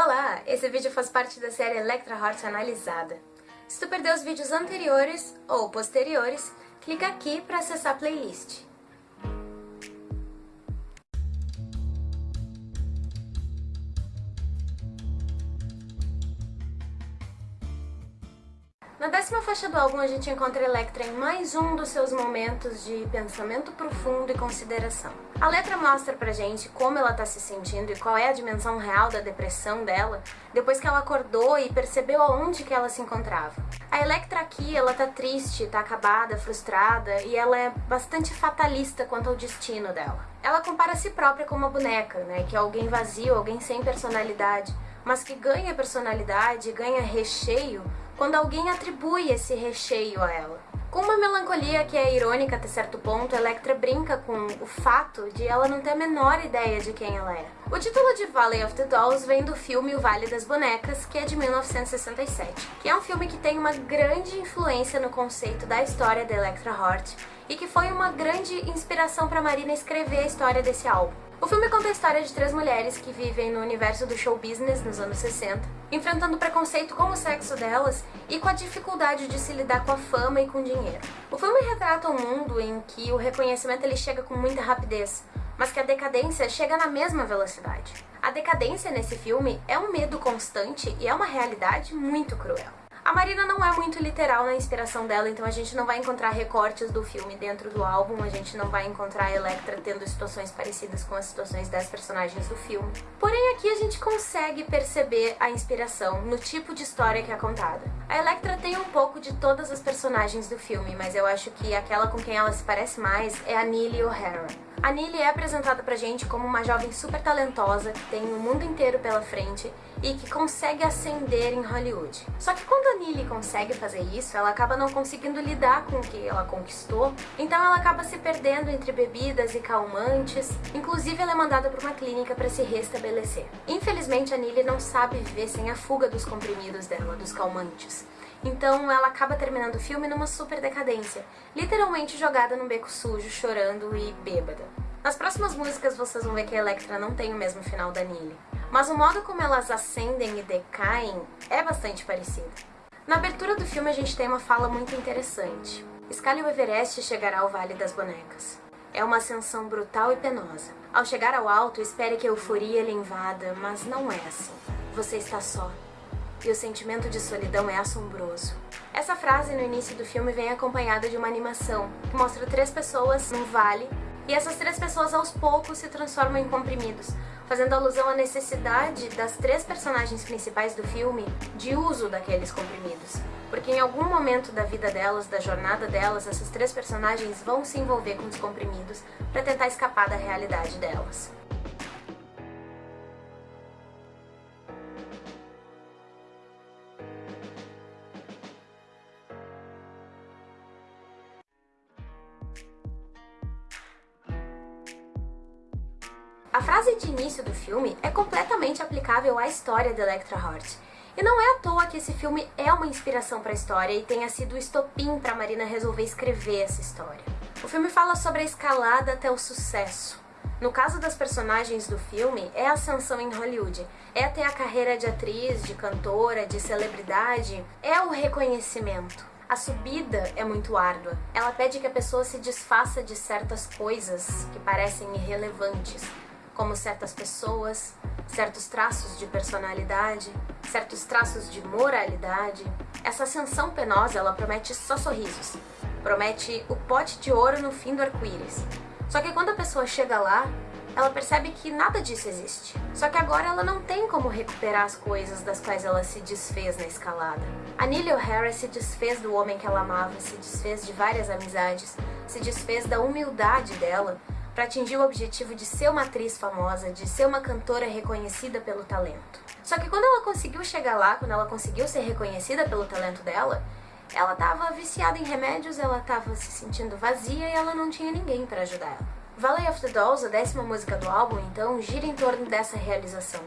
Olá! Esse vídeo faz parte da série Electra Heart Analisada. Se tu perdeu os vídeos anteriores ou posteriores, clica aqui para acessar a playlist. Na décima faixa do álbum a gente encontra Electra em mais um dos seus momentos de pensamento profundo e consideração. A letra mostra pra gente como ela tá se sentindo e qual é a dimensão real da depressão dela depois que ela acordou e percebeu aonde que ela se encontrava. A Electra aqui, ela tá triste, tá acabada, frustrada e ela é bastante fatalista quanto ao destino dela. Ela compara si própria com uma boneca, né, que é alguém vazio, alguém sem personalidade, mas que ganha personalidade, ganha recheio quando alguém atribui esse recheio a ela. Com uma melancolia que é irônica até certo ponto, Electra brinca com o fato de ela não ter a menor ideia de quem ela é. O título de Valley of the Dolls vem do filme O Vale das Bonecas, que é de 1967, que é um filme que tem uma grande influência no conceito da história da Electra Hort e que foi uma grande inspiração para Marina escrever a história desse álbum. O filme conta a história de três mulheres que vivem no universo do show business nos anos 60, enfrentando preconceito com o sexo delas e com a dificuldade de se lidar com a fama e com o dinheiro. O filme retrata um mundo em que o reconhecimento ele chega com muita rapidez, mas que a decadência chega na mesma velocidade. A decadência nesse filme é um medo constante e é uma realidade muito cruel. A Marina não é muito literal na inspiração dela, então a gente não vai encontrar recortes do filme dentro do álbum, a gente não vai encontrar a Electra tendo situações parecidas com as situações das personagens do filme. Porém, aqui a gente consegue perceber a inspiração no tipo de história que é contada. A Electra tem um pouco de todas as personagens do filme, mas eu acho que aquela com quem ela se parece mais é a Neely O'Hara. A Neely é apresentada pra gente como uma jovem super talentosa, que tem o mundo inteiro pela frente e que consegue ascender em Hollywood. Só que quando a Neely consegue fazer isso, ela acaba não conseguindo lidar com o que ela conquistou, então ela acaba se perdendo entre bebidas e calmantes, inclusive ela é mandada para uma clínica para se restabelecer. Infelizmente a Neely não sabe viver sem a fuga dos comprimidos dela, dos calmantes. Então ela acaba terminando o filme numa super decadência, literalmente jogada num beco sujo, chorando e bêbada. Nas próximas músicas vocês vão ver que a Electra não tem o mesmo final da Neely, mas o modo como elas ascendem e decaem é bastante parecido. Na abertura do filme a gente tem uma fala muito interessante. Escale o Everest e chegará ao Vale das Bonecas. É uma ascensão brutal e penosa. Ao chegar ao alto, espere que a euforia lhe invada, mas não é assim. Você está só, e o sentimento de solidão é assombroso. Essa frase no início do filme vem acompanhada de uma animação que mostra três pessoas num vale e essas três pessoas aos poucos se transformam em comprimidos, fazendo alusão à necessidade das três personagens principais do filme de uso daqueles comprimidos. Porque em algum momento da vida delas, da jornada delas, essas três personagens vão se envolver com os comprimidos para tentar escapar da realidade delas. A frase de início do filme é completamente aplicável à história de Electra Heart. E não é à toa que esse filme é uma inspiração para a história e tenha sido o estopim para Marina resolver escrever essa história. O filme fala sobre a escalada até o sucesso. No caso das personagens do filme, é a ascensão em Hollywood, é ter a carreira de atriz, de cantora, de celebridade, é o reconhecimento. A subida é muito árdua. Ela pede que a pessoa se desfaça de certas coisas que parecem irrelevantes, como certas pessoas, certos traços de personalidade, certos traços de moralidade. Essa ascensão penosa, ela promete só sorrisos, promete o pote de ouro no fim do arco-íris. Só que quando a pessoa chega lá, ela percebe que nada disso existe. Só que agora ela não tem como recuperar as coisas das quais ela se desfez na escalada. A Neely O'Hara se desfez do homem que ela amava, se desfez de várias amizades, se desfez da humildade dela, para atingir o objetivo de ser uma atriz famosa, de ser uma cantora reconhecida pelo talento. Só que quando ela conseguiu chegar lá, quando ela conseguiu ser reconhecida pelo talento dela, ela estava viciada em remédios, ela estava se sentindo vazia e ela não tinha ninguém para ajudar ela. Valley of the Dolls, a décima música do álbum, então, gira em torno dessa realização,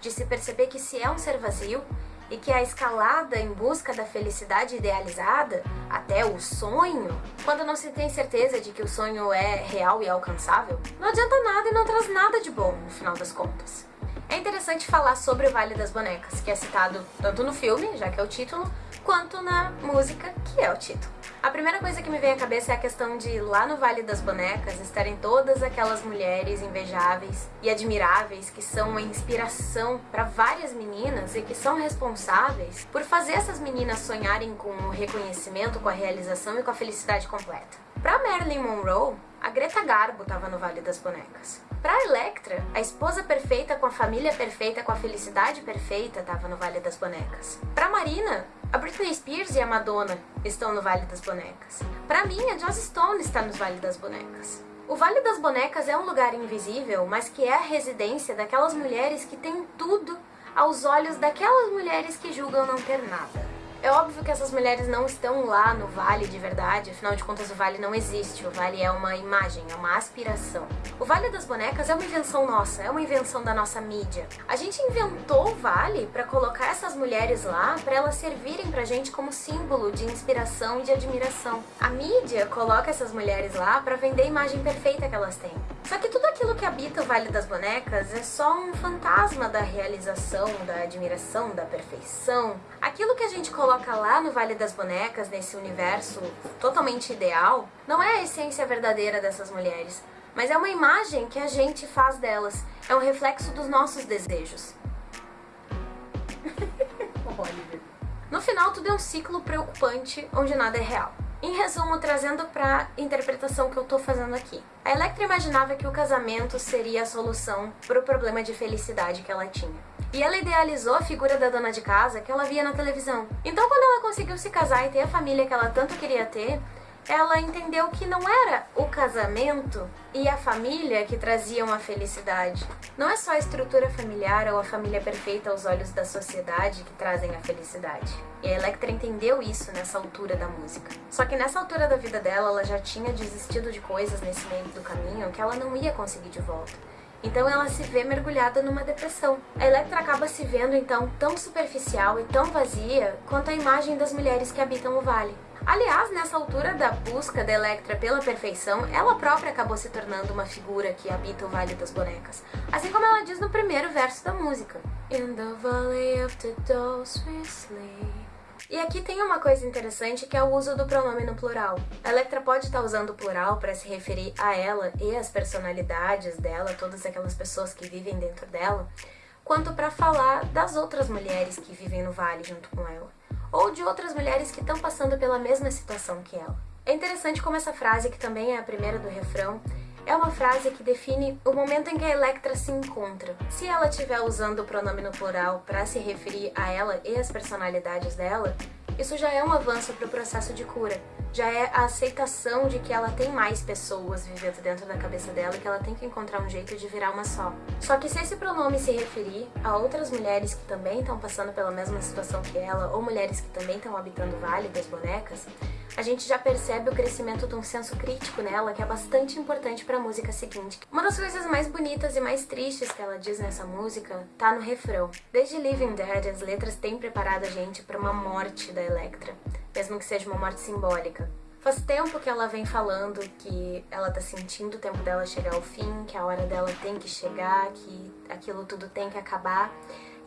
de se perceber que se é um ser vazio, e que a escalada em busca da felicidade idealizada, até o sonho, quando não se tem certeza de que o sonho é real e alcançável, não adianta nada e não traz nada de bom no final das contas. É interessante falar sobre o Vale das Bonecas, que é citado tanto no filme, já que é o título, quanto na música, que é o título. A primeira coisa que me vem à cabeça é a questão de lá no Vale das Bonecas estarem todas aquelas mulheres invejáveis e admiráveis que são uma inspiração para várias meninas e que são responsáveis por fazer essas meninas sonharem com o reconhecimento, com a realização e com a felicidade completa. Para Marilyn Monroe, a Greta Garbo estava no Vale das Bonecas. Para Electra, a esposa perfeita com a família perfeita, com a felicidade perfeita, estava no Vale das Bonecas. Para Marina, a Britney Spears e a Madonna estão no Vale das Bonecas. Para mim, a Joss Stone está no Vale das Bonecas. O Vale das Bonecas é um lugar invisível, mas que é a residência daquelas mulheres que têm tudo aos olhos daquelas mulheres que julgam não ter nada. É óbvio que essas mulheres não estão lá no Vale de verdade, afinal de contas o Vale não existe, o Vale é uma imagem, é uma aspiração. O Vale das Bonecas é uma invenção nossa, é uma invenção da nossa mídia. A gente inventou o Vale para colocar essas mulheres lá, para elas servirem pra gente como símbolo de inspiração e de admiração. A mídia coloca essas mulheres lá para vender a imagem perfeita que elas têm. Só que tudo aquilo que habita o Vale das Bonecas é só um fantasma da realização, da admiração, da perfeição. Aquilo que a gente coloca lá no Vale das Bonecas, nesse universo totalmente ideal, não é a essência verdadeira dessas mulheres, mas é uma imagem que a gente faz delas. É um reflexo dos nossos desejos. no final, tudo é um ciclo preocupante onde nada é real. Em resumo, trazendo para interpretação que eu tô fazendo aqui. A Electra imaginava que o casamento seria a solução para o problema de felicidade que ela tinha. E ela idealizou a figura da dona de casa que ela via na televisão. Então, quando ela conseguiu se casar e ter a família que ela tanto queria ter, ela entendeu que não era o casamento e a família que traziam a felicidade. Não é só a estrutura familiar ou a família perfeita aos olhos da sociedade que trazem a felicidade. E a Electra entendeu isso nessa altura da música. Só que nessa altura da vida dela, ela já tinha desistido de coisas nesse meio do caminho que ela não ia conseguir de volta. Então ela se vê mergulhada numa depressão. A Electra acaba se vendo então tão superficial e tão vazia quanto a imagem das mulheres que habitam o vale. Aliás, nessa altura da busca da Electra pela perfeição, ela própria acabou se tornando uma figura que habita o Vale das Bonecas. Assim como ela diz no primeiro verso da música. In the valley of the dolls we sleep. E aqui tem uma coisa interessante que é o uso do pronome no plural. A Electra pode estar usando o plural para se referir a ela e as personalidades dela, todas aquelas pessoas que vivem dentro dela, quanto para falar das outras mulheres que vivem no vale junto com ela ou de outras mulheres que estão passando pela mesma situação que ela. É interessante como essa frase, que também é a primeira do refrão, é uma frase que define o momento em que a Electra se encontra. Se ela estiver usando o pronome no plural para se referir a ela e as personalidades dela, isso já é um avanço para o processo de cura. Já é a aceitação de que ela tem mais pessoas vivendo dentro da cabeça dela e que ela tem que encontrar um jeito de virar uma só. Só que se esse pronome se referir a outras mulheres que também estão passando pela mesma situação que ela, ou mulheres que também estão habitando o Vale das Bonecas, a gente já percebe o crescimento de um senso crítico nela que é bastante importante para a música seguinte. Uma das coisas mais bonitas e mais tristes que ela diz nessa música tá no refrão. Desde Living Dead, as letras têm preparado a gente para uma morte da Electra, mesmo que seja uma morte simbólica. Faz tempo que ela vem falando que ela tá sentindo o tempo dela chegar ao fim, que a hora dela tem que chegar, que aquilo tudo tem que acabar.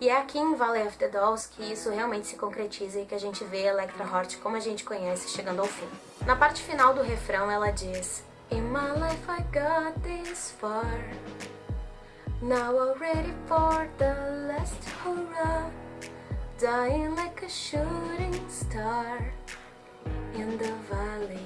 E é aqui em Valley of the Dolls que isso realmente se concretiza e que a gente vê Electra Hort como a gente conhece chegando ao fim. Na parte final do refrão ela diz In my life I got this far Now I'm ready for the last hurrah Dying like a shooting star in the valley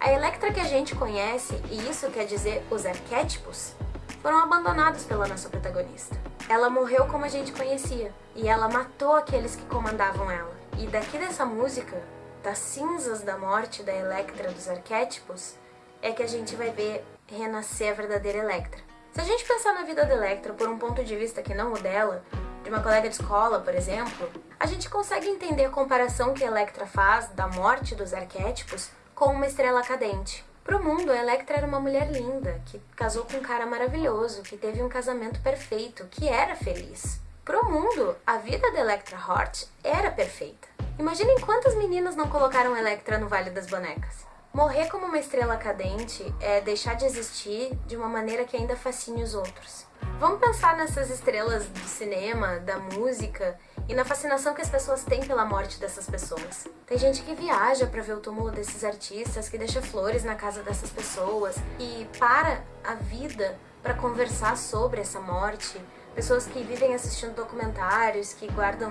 A Electra que a gente conhece, e isso quer dizer os arquétipos, foram abandonados pela nossa protagonista. Ela morreu como a gente conhecia, e ela matou aqueles que comandavam ela. E daqui dessa música, das cinzas da morte da Electra dos arquétipos, é que a gente vai ver renascer a verdadeira Electra. Se a gente pensar na vida da Electra por um ponto de vista que não o dela, de uma colega de escola, por exemplo, a gente consegue entender a comparação que Electra faz da morte dos arquétipos com uma estrela cadente. Pro mundo, a Electra era uma mulher linda, que casou com um cara maravilhoso, que teve um casamento perfeito, que era feliz. Pro mundo, a vida da Electra Hort era perfeita. Imaginem quantas meninas não colocaram Electra no Vale das Bonecas. Morrer como uma estrela cadente é deixar de existir de uma maneira que ainda fascine os outros. Vamos pensar nessas estrelas do cinema, da música e na fascinação que as pessoas têm pela morte dessas pessoas. Tem gente que viaja para ver o túmulo desses artistas, que deixa flores na casa dessas pessoas e para a vida para conversar sobre essa morte. Pessoas que vivem assistindo documentários, que guardam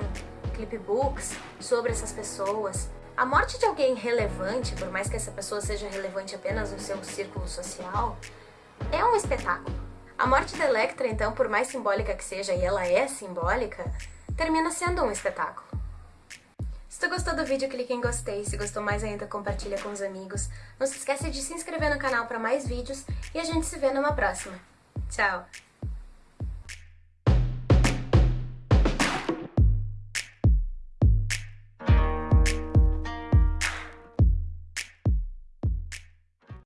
clipbooks sobre essas pessoas. A morte de alguém relevante, por mais que essa pessoa seja relevante apenas no seu círculo social, é um espetáculo. A morte da Electra, então, por mais simbólica que seja, e ela é simbólica, termina sendo um espetáculo. Se tu gostou do vídeo, clique em gostei. Se gostou mais ainda, compartilha com os amigos. Não se esqueça de se inscrever no canal para mais vídeos e a gente se vê numa próxima. Tchau!